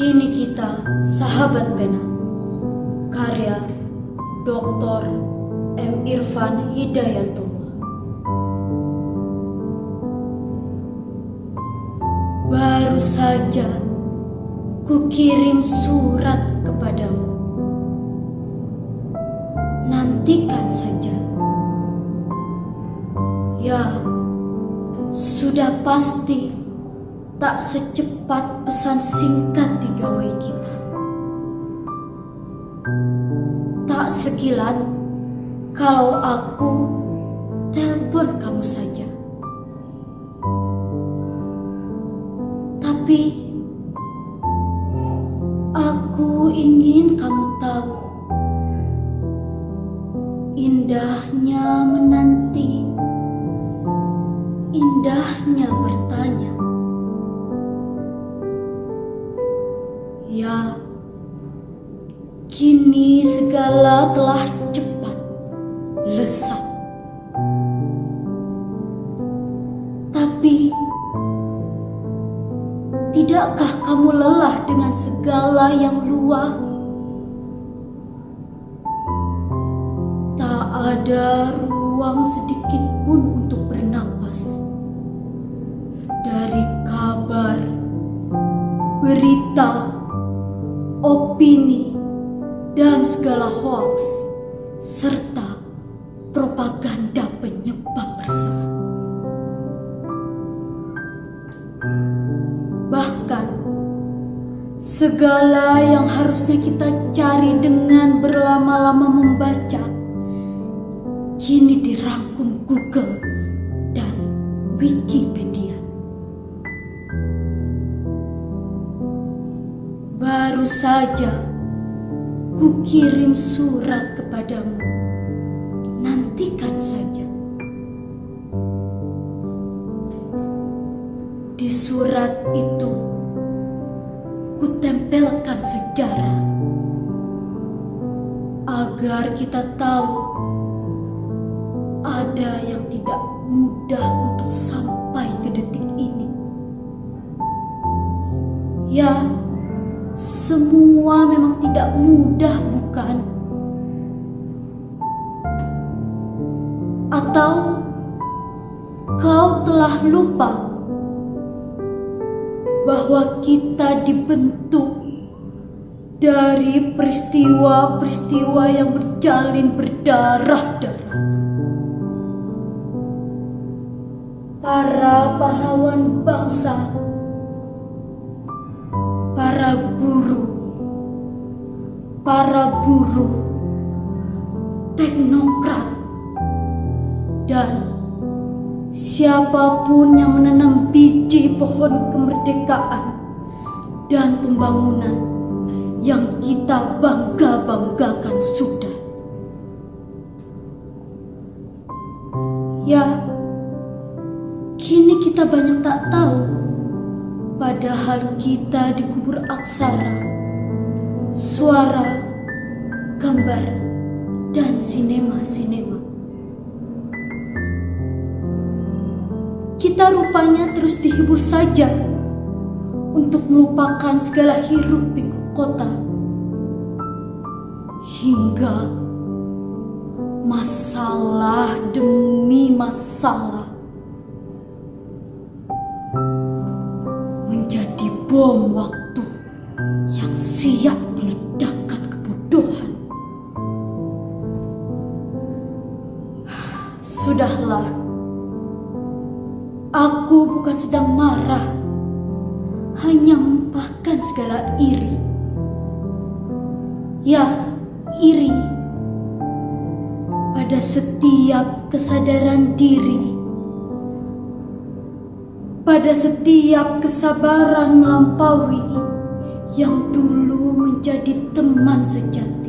Kini kita sahabat pena. Karya Dr. M. Irfan Hidayatullah. Baru saja kukirim surat kepadamu. Nantikan saja. Ya, sudah pasti tak secepat pesan singkat di gawai kita. Tak sekilat kalau aku telepon kamu saja. Tapi aku ingin kamu tahu indahnya menanti, indahnya bertanya. Kini segala telah cepat lesat. Tapi, tidakkah kamu lelah dengan segala yang luar? Tak ada ruang sedikit pun untuk bernapas. Dari kabar, berita, opini, dan segala hoax, serta propaganda penyebab resah. Bahkan, segala yang harusnya kita cari dengan berlama-lama membaca, kini dirangkum Google dan Wikipedia. Baru saja kukirim surat kepadamu. Nantikan saja. Di surat itu kutempelkan sejarah agar kita tahu ada yang tidak mudah untuk sampai ke detik ini. Ya, semua memang tidak mudah, bukan? Atau kau telah lupa bahwa kita dibentuk dari peristiwa-peristiwa yang berjalin berdarah-darah? Para pahlawan bangsa para guru, para buruh, teknokrat, dan siapa pun yang menanam biji pohon kemerdekaan dan pembangunan yang kita bangga-banggakan sudah. Ya, kini kita banyak tak tahu Padahal kita dikubur aksara, suara, gambar, dan sinema-sinema. Kita rupanya terus dihibur saja untuk melupakan segala hiruk pikuk kota. Hingga masalah demi masalah menjadi bom waktu yang siap Sudahlah, aku bukan sedang marah, hanya melupakan segala iri. Ya, iri pada setiap kesadaran diri pada setiap kesabaran melampaui yang dulu menjadi teman sejati.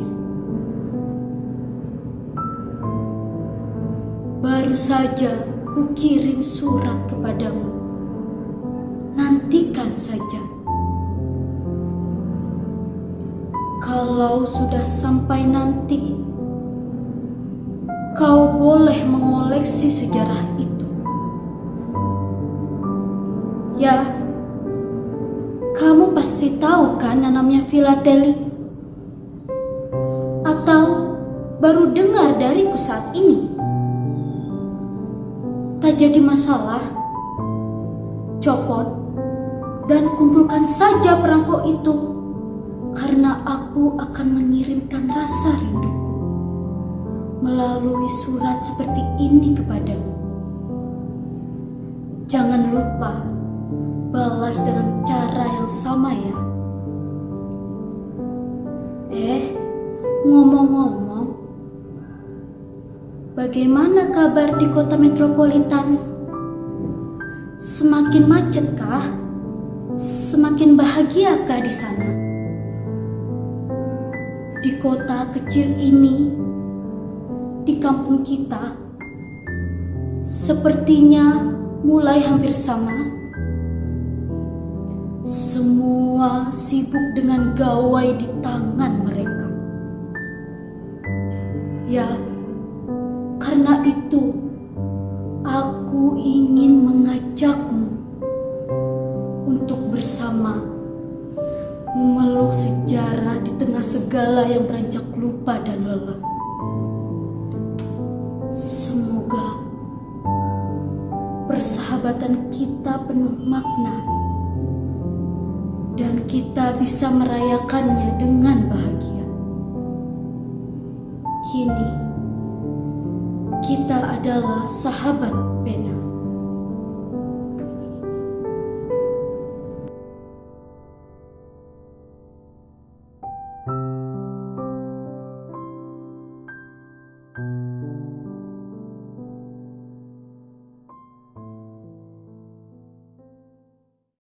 Baru saja kukirim surat kepadamu. Nantikan saja. Kalau sudah sampai nanti, kau boleh mengoleksi sejarah itu. Ya, Kamu pasti tahu kan namanya filateli? Atau baru dengar dariku saat ini? Tak jadi masalah. Copot dan kumpulkan saja perangko itu karena aku akan mengirimkan rasa rinduku melalui surat seperti ini kepadamu. Jangan lupa balas dengan cara yang sama ya. Eh, ngomong-ngomong, bagaimana kabar di kota metropolitan? Semakin macet kah? Semakin bahagiakah di sana? Di kota kecil ini, di kampung kita, sepertinya mulai hampir sama. Semua sibuk dengan gawai di tangan mereka. Ya, karena itu aku ingin mengajakmu untuk bersama memeluk sejarah di tengah segala yang beranjak lupa dan lelah. Semoga persahabatan kita penuh makna dan kita bisa merayakannya dengan